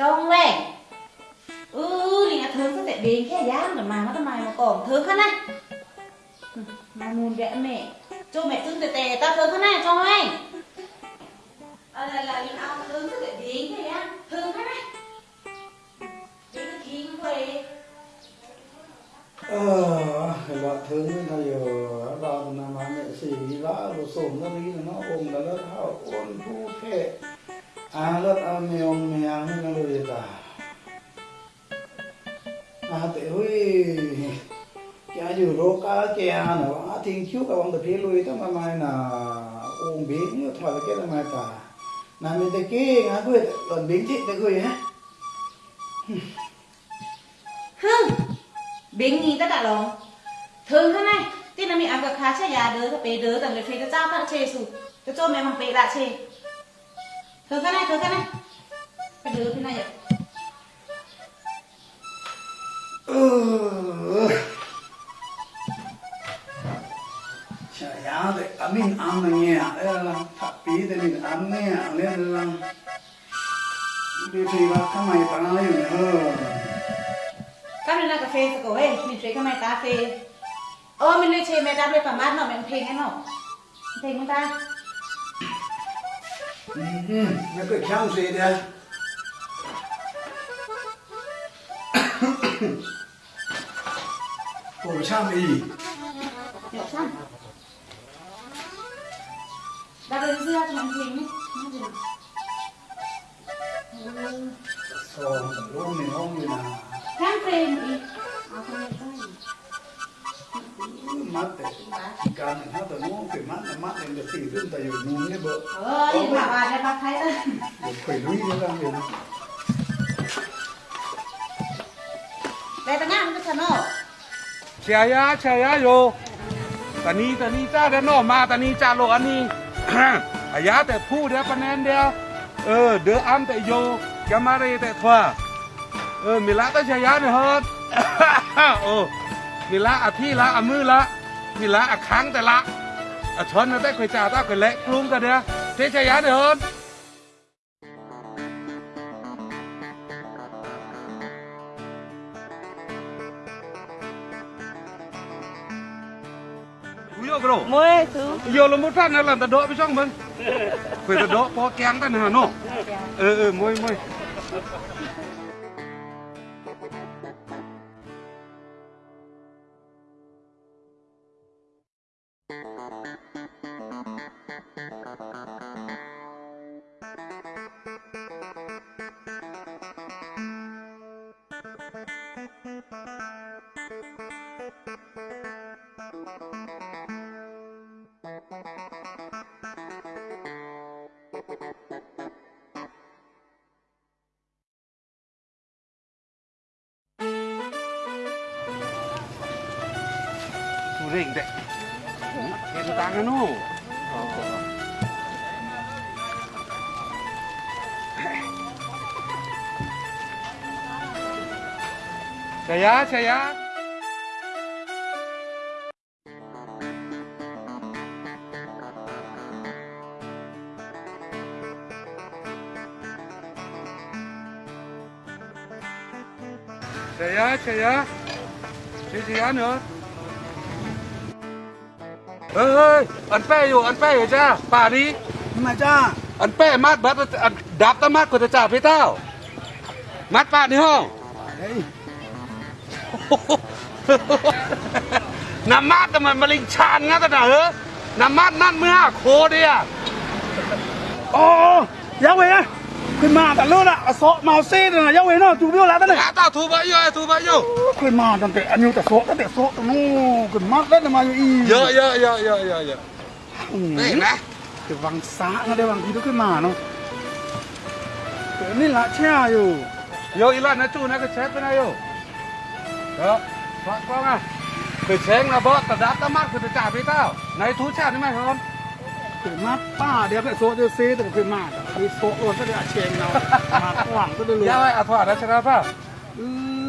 정랭 으리가 덜컷에 맹게 야는 마마도 마이마 꼼 덜컷나 마문 레메 cho mẹ tương tệ tệ ta thương thế này cho anh à, ờ, là là những ông tương tệ điên thế á thương thế này. Đến cái kiến về ờ là thương thế này giờ ra từ năm hai mẹ xì vã rồi sồn nó đi nó ôm là nó thao ôn thu thế alat ameom meang na luita ate hui kya ju ro ka kya na wa thing chu ka wang de phi luita ma mai na ong bi ni thwa ke na mai ta na mi te ki nga ku lon bi ti te ku hả? ha bi ni ta da lo thơ thế này tin là mi ăn được khá chả già đứa thằng bé đứa thằng bé phê cho cha bạn chê sụt cho cho mẹ thằng bé đã chê thử cái này thử cái này. Cái đứa thế này vậy trời ơi thì ở mình ăn là nhẹ thập bí thì mình ăn nhẹ nên là đi chơi là tham mày phải nói gì hả? Cái này là cà phê của ấy mình chơi cái máy cà phê. Ơ mình lấy chè mẹ đáp lên tầm mát nó mình thề cái nó. Thề người ta? 嗯那个香水的。嗯嗯偶像的意义表现那个人是要全部给你听不见我我没有你呢 nên được tỷ ต่อยู่นู่นเนี่ như bỡ ơi bà bà này bác thấy ơi phải lui như ra mình đây bà ngang cái thằng nó chè ya chè ya yo ตอนนี้ตอนนี้จ้าเดนอมาตอนนี้จ้าโลอันนี้อายาแต่พูดเดียวปนแอนเดียวเออเดืออัมแต่โยแกมาเรแต่ทว่าเออมิละตเชียยาเนี่ยฮอดโอ้มิละอภิละอมือละมิละอค้างแต่ละ À, ở xuân nó tết phải trả tao cái lệ luôn cả đấy thế chạy giá được hơn Ngồi thứ. Giờ là một phát nó làm ta đỡ với xong mình. Phải ta đỡ có kén ta hà nó. Ừ ừ môi môi. Tu rình đấy. Thế nó tăng nó. Saya, saya. Saya, saya. Saya, saya nữa. เฮ้ยอันแป้อยู่อันแป้อยู่จ้าป่านี้มาจ้าอันแป้มัดบัดอันดับตะมัดกว่าจะจ่าพี่เต้า มัดป่านี่ห้องน้ำมัดแต่มันมะลิงชานงั้นกันนะเฮ้น้ำมัดนั่นเมื่อโคเดียโอ้ยังไงอะ Quên mà ta lơ lạ, sợ màu xe này là nhau ấy nó, chú biết là thế này. Dạ, ta thu bao nhiêu, thu bao nhiêu, Quên mà ta tệ anh yêu ta sợ, ta tệ sợ, ta nó quên mát đấy mà như. Dạ dạ dạ dạ dạ dạ. Đấy nè. Cái vàng xã nó đây vàng gì đó cái mà nó. Cái này là cha rồi. Yo ilan nó chú nó cái chết bên này rồi. Đó, bạn con à. Cái chết là bớt, ta đã ta mát thì ta trả với tao. Này thú cha đấy mày không? ขึ้นมาป้าเดี๋ยวไปโซ่จะซีแต่ขึ้นมาคือโซ่โอนก็ยวเชงเรามาหวังก็จะรู้ยวาไอ้อะถอดนะช่ไหมป้าเอ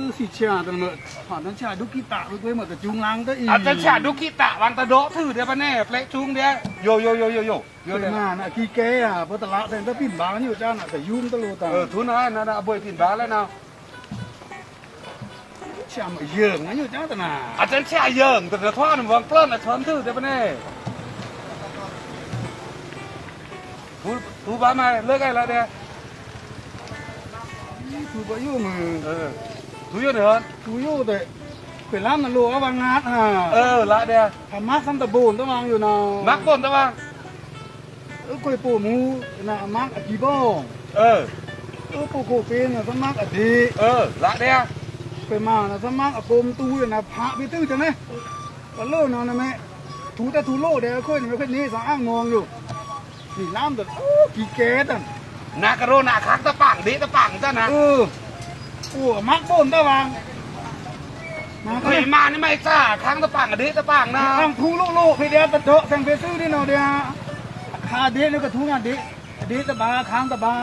อสิชาตันเมื่อถอดนั้นชาดุกิตะไปเหมือนแต่จุงลังก็อีอาจจะชาดุกิตะวังตะโดถือเดี๋ยวป้าแน่เพลจุงเดี๋ยวโยโยโยโยโยโยมาน้าขี้แก่อะพอตะละเต็มตะปิ่นบางอยู่จ้าหน่ะแต่ยุ่งตะโลตาเออทุนนะน่ะบ่อยปิ่นบางแล้วนะชามาเยิงนะอยู่จ้าตะน่ะอาจจะชาเยิงแต่จะทอดวังปล้นอะทอนถือเดี๋ยวป้าแน่ thu ba mai lỡ cái ừ. là đây ba bao nhiêu mà. Thu nhiêu nữa thu nhiêu đấy phải làm là lúa bằng ngát hả? Ờ lại đây à mát xăm tập bồn tao mang rồi nào. Mát bồn tao mang. Ơ quay bổ mu là mát ở kỳ bông ờ ơ bổ cổ phên là mát ở ừ, đi ờ lại đây phải mà là mát ở côm tu là phạ bị tư chẳng đấy còn lô nào nè mẹ? Thú ta thú lô đấy khơi này khơi này rõ ngon rồi กี่น้ำตัวอ้กี่เกตอะนากระโรนาคักตะปังดิตะปังจ้านะเออปัวมักบ่นตะวังเฮ้ยมานี่ไม่จ้าค้างตะปังอดิตะปังนะทางทูลูกลูกพี่เดียวตะโดะแสงเปซื้อนี่เนาะเดียวคาเดียวก็ทุ่งอะดิดิตะบาค้างตะบา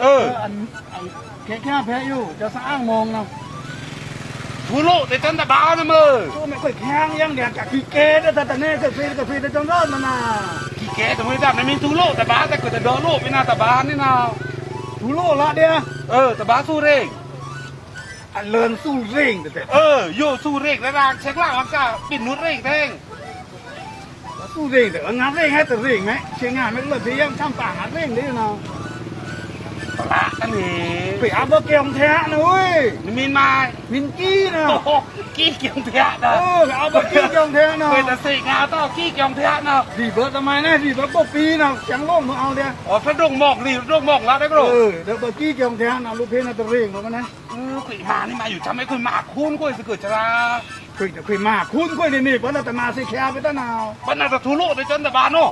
เอออันแค่แค่แพ้อยู่จะสร้างมองเนาะทูลูกแต่จันตะบาเนี่ยมือตัวไม่ค่อยแข็งยังเดียวจากีเกตแต่ตะเน่ก็ฟีก็ฟีแต่จังรอดมันนะ kẻ tụi mới dặn này mình thú lộ tà bá tà cửa tà đỡ lộ bên ờ, ờ, nào tà bá nên nào? Thú lộ lạ đi ờ tà bá su rền à lớn su rền ờ vô su rền ra ra chắc là hoàng cả biển nuốt rền thế. Su rền tà ngắm rền hay tà rền ấy chứ ngàn mấy lần thì em tham tảng ngắm rền đấy nào. Lạ thế phải áp bơ kèm thẻ nữa ơi Mình mai Mình kì nè Kì kèm thẻ nè Ừ, áp bơ kì kèm thẻ nè Vậy là xỉ ngà tao kì kèm thẻ nè Dì bơ tao mai nè, dì bơ bơ phí nè Chẳng lộn mà ao đe Ờ, phát rụng mọc, dì rụng mọc là đấy bro Ừ, đỡ bơ kì kèm thẻ nè, lúc phê nè tao riêng của con này Ừ, quỷ hà này mà dù chăm mấy quỷ mạc khôn quỷ sẽ cửa chả ra คุยแต่คุยมากคุณคุยในนี่วันแต่มาสิแค่ไปตั้งนาววันแต่ทุลุไปจนแต่บานโน่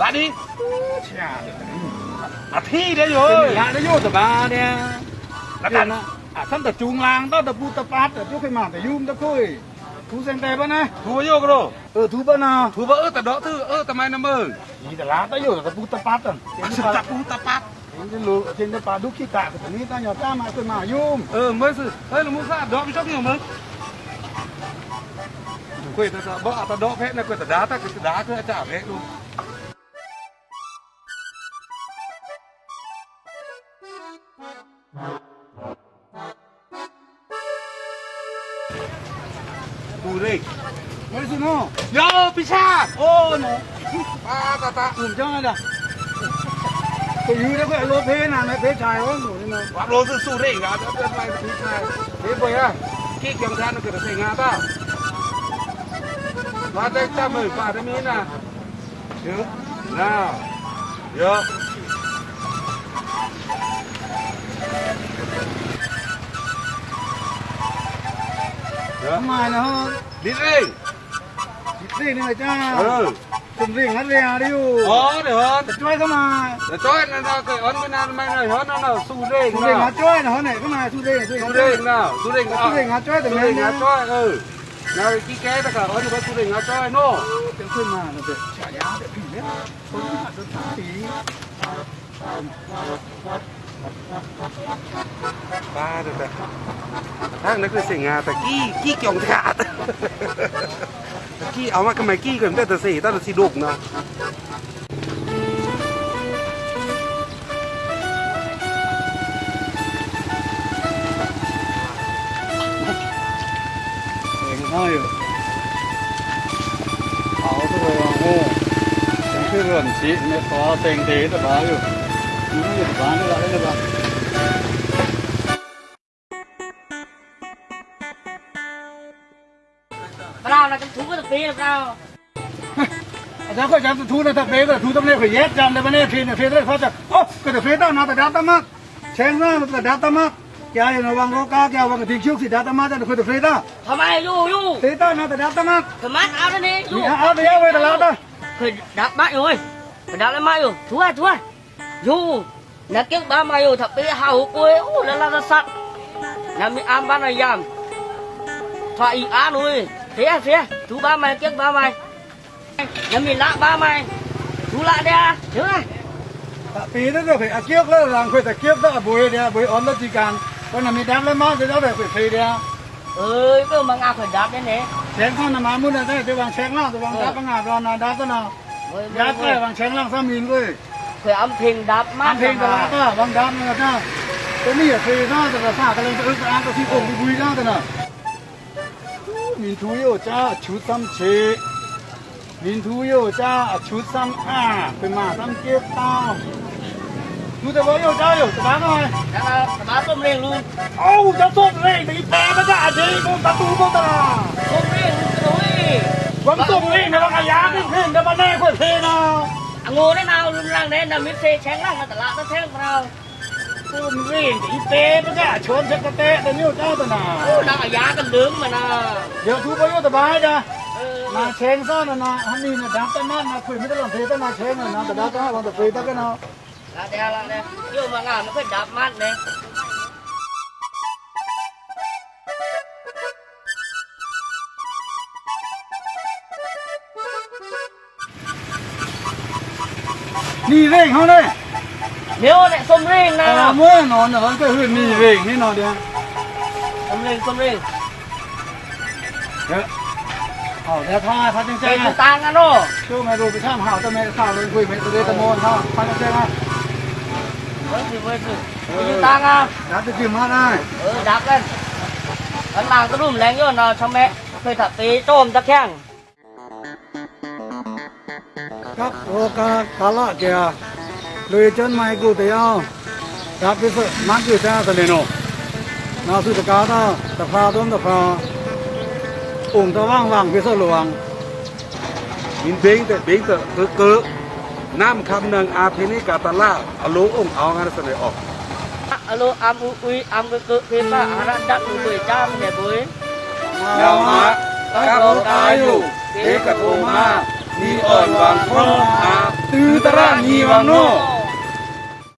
บ้านนี้เชี่ย à thi đấy rồi. Lại nó vô tập ba đấy là tận à thân tập chuông lang đó tập bu tập phát tập chỗ cái mảng tập yum tập thôi thú sen tè bữa nay thú vô cái ờ thú bữa nào? Thú bữa tập đó thứ ừ, ờ tập mai năm mơ. Gì tập lá tới vô tập bu à. tập phát tập tập bu tập phát trên lúa trên tập đúc khi tạ của chúng ta nhỏ ta mà cái mảng yum. Ờ mới sự ấy là muốn ra đó cái chốc nhiều mới quên ta sợ bọ ta đó phép này quên ta đá ta cái đá cứ chả phép luôn. นนะเกิดอันไม่นานไม่นานเหรอนั่นน่ะสู้เร่ง ผมเร่ง นะ หาช่วยนะเขาไหนเข้ามาสู้เร่งสู้ สู้ เร่ เร่ ง งนะสู้เร่ mai là hơn đi riêng đi này cha. Ừ. Từng riêng hết ra đi ờ được hơn. Để chơi cơ mà. Để chơi nên là cái ấn cái nan mai này hết nó là su riêng su riêng hát chơi là này cơ mà su riêng su riêng nào su riêng su riêng hát chơi từng riêng ừ. Nào kí kế tất cả ấn cái su riêng hát chơi nô tiếng chơi mà nó được trả giá để kỷ niệm không được thả tí Ba được rồi. Ah, nak kena singa tak ki ki kiong tak. Ki awak kemai ki kan tak tersi, tak tersi duk nah. เอาอยู่เอาตัวโง่ยังคือเรื่องชีไม่พอเต็งตีแต่บ้าอยู่มันไม่หยุดบ้านนี่แหละนี่แหละ phí là sao? Ra khỏi dám thu là thật phế rồi thu tâm này phải ghét dám đấy bên này phế là phế đấy phát ra ô cái phế tao nó phải đáp tao mất xem ra là đáp tao mất क्या है नवांग रो cho क्या वंग दिख चुक सीधा तमा जा खुद फ्रेदा हमारे यू यू तेता ना तो डाटा áo तमा आ रे ने यू आ về? वे डाटा खुद डाप बा rồi खुद डाप मा rồi. thua thua यू nó kiếc ba mai rồi thập bê hào quê u là là sắt làm ăn ban này giảm thoại á nuôi thế à, thế à? chú ba mày tiếc ba mày. Nhà mình lạ ba mày. Chú lạ đe đúng không tại vì nó phải à kiếp nó làm phải ta kiếp đó là bùi đe bùi ốm đó chỉ cần con nào mình đáp lên má thì nó phải phải phê đe à. ơi cứ mang áo phải đáp đến đấy chén con là má muốn là thế thì bằng chén lắm thì bằng đáp ừ. bằng ngạp rồi là đáp thế nào đáp cái bằng chén lắm sao mình cứ phải âm thanh đáp má âm thanh đáp đó bằng đáp nữa đó cái nghĩ là phê đó rồi là xả cái lên tôi ức ăn tôi xin ủng cái bùi đó rồi nào 民族又加求三七，民族又加求三二，对嘛？三接到。Chúng ta có yêu cháu hiểu tụi bán thôi Dạ, tụi bán tôm liền luôn Ô, cháu tôm liền thì bé nó cả gì, con ta tu con ta Tôm liền, tôm liền Vẫn liền thì nó cả giá cái thuyền, nó bán nè của thuyền nào Ngồi đấy nào, luôn rằng đấy là miếng xe chén lăng là tụi lạ nó thế nào cơm gì y tế với cả chốn sẽ có tệ tao nhiều tao tao nào đang ở giá tao đứng mà nè. Giờ chú có yêu tao bái ra ừ. mà chén sao nè nè hắn đi nè đám tao mát mà quỷ mới tao làm thế tao mà chén nè tao đá tao hả bọn tao quỷ tao cái nào. Là đè là đè yêu mà ngả nó phải đạp mát nè. Đi về không đây? เดี๋ยวเนี่ยส้มเร่งนะเมื่อนอนเนี่ยมันก็คือนี่เร่งนี่นอนเดียวส้มเร่งส้มเร่งเดี๋ยวเอาเดี๋ยวท่าท่าจริงๆเป็นตังกันเนาะช่วยมาดูไปช่างหาวจะไม่ข่าวเลยคุยไปตัวเดียวตะโมนท่าท่าจริงๆนะเออคืเว้ยคือคือตังอะดับจะจิ้มมาได้เออดับกันอันหลังก็รุ่มแรงย้อนเนาะช่างแม่เคยถักตีโจมตะแข้งครับโอกาสตลาดเดีย เลยเชิญไมค์กูเตียวรับไปฝึกมักอยู่จ้าเะเลโนนาสุตกาตาตะพาต้นตะพาอุ่งตะว่างว่างไปสืหลวงมินเบงแต่เบงแต่เกือเกือน้ำคำหนึ่งอาพินิกาตาลาอโลอุ่งเอางานเสน่ห์ออกอโลอัมอุยอัมเกือเพื่อป้าอารานดักดูเลยจ้ามเนี่บุ้ยเดามาครับผมอายุเอกภูมา ni oi wang ho a tu tara ni wang no